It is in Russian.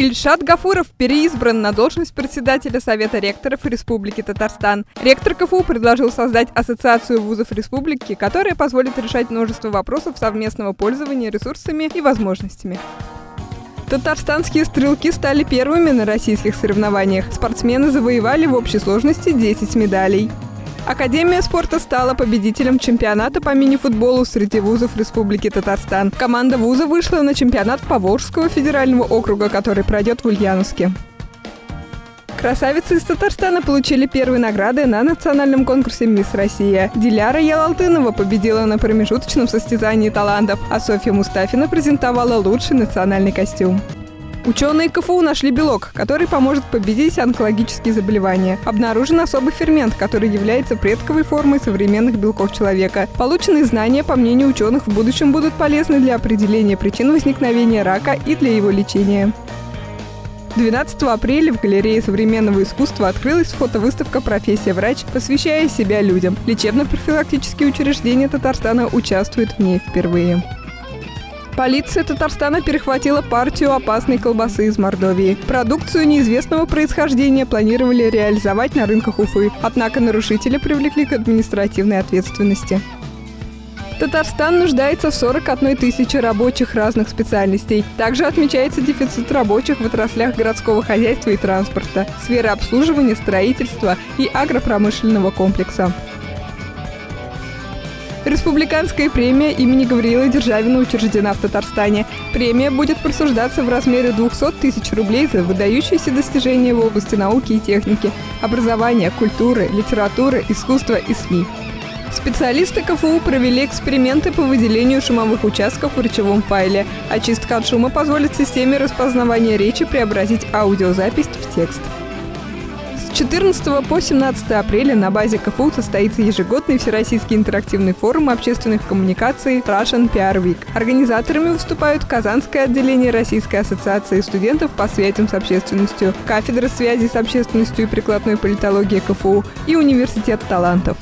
Ильшат Гафуров переизбран на должность председателя Совета ректоров Республики Татарстан. Ректор КФУ предложил создать ассоциацию вузов республики, которая позволит решать множество вопросов совместного пользования ресурсами и возможностями. Татарстанские стрелки стали первыми на российских соревнованиях. Спортсмены завоевали в общей сложности 10 медалей. Академия спорта стала победителем чемпионата по мини-футболу среди вузов Республики Татарстан. Команда вуза вышла на чемпионат Поволжского федерального округа, который пройдет в Ульяновске. Красавицы из Татарстана получили первые награды на национальном конкурсе «Мисс Россия». Диляра Ялалтынова победила на промежуточном состязании талантов, а Софья Мустафина презентовала лучший национальный костюм. Ученые КФУ нашли белок, который поможет победить онкологические заболевания. Обнаружен особый фермент, который является предковой формой современных белков человека. Полученные знания, по мнению ученых, в будущем будут полезны для определения причин возникновения рака и для его лечения. 12 апреля в галерее современного искусства открылась фотовыставка «Профессия врач», посвящая себя людям. Лечебно-профилактические учреждения Татарстана участвуют в ней впервые. Полиция Татарстана перехватила партию опасной колбасы из Мордовии. Продукцию неизвестного происхождения планировали реализовать на рынках Уфы, однако нарушители привлекли к административной ответственности. Татарстан нуждается в 41 тысяче рабочих разных специальностей. Также отмечается дефицит рабочих в отраслях городского хозяйства и транспорта, сферы обслуживания, строительства и агропромышленного комплекса. Республиканская премия имени Гавриила Державина учреждена в Татарстане. Премия будет присуждаться в размере 200 тысяч рублей за выдающиеся достижения в области науки и техники, образования, культуры, литературы, искусства и СМИ. Специалисты КФУ провели эксперименты по выделению шумовых участков в речевом файле. Очистка от шума позволит системе распознавания речи преобразить аудиозапись в текст. 14 по 17 апреля на базе КФУ состоится ежегодный всероссийский интерактивный форум общественных коммуникаций Russian PR Week. Организаторами выступают Казанское отделение Российской ассоциации студентов по связям с общественностью, кафедра связи с общественностью и прикладной политологии КФУ и Университет талантов.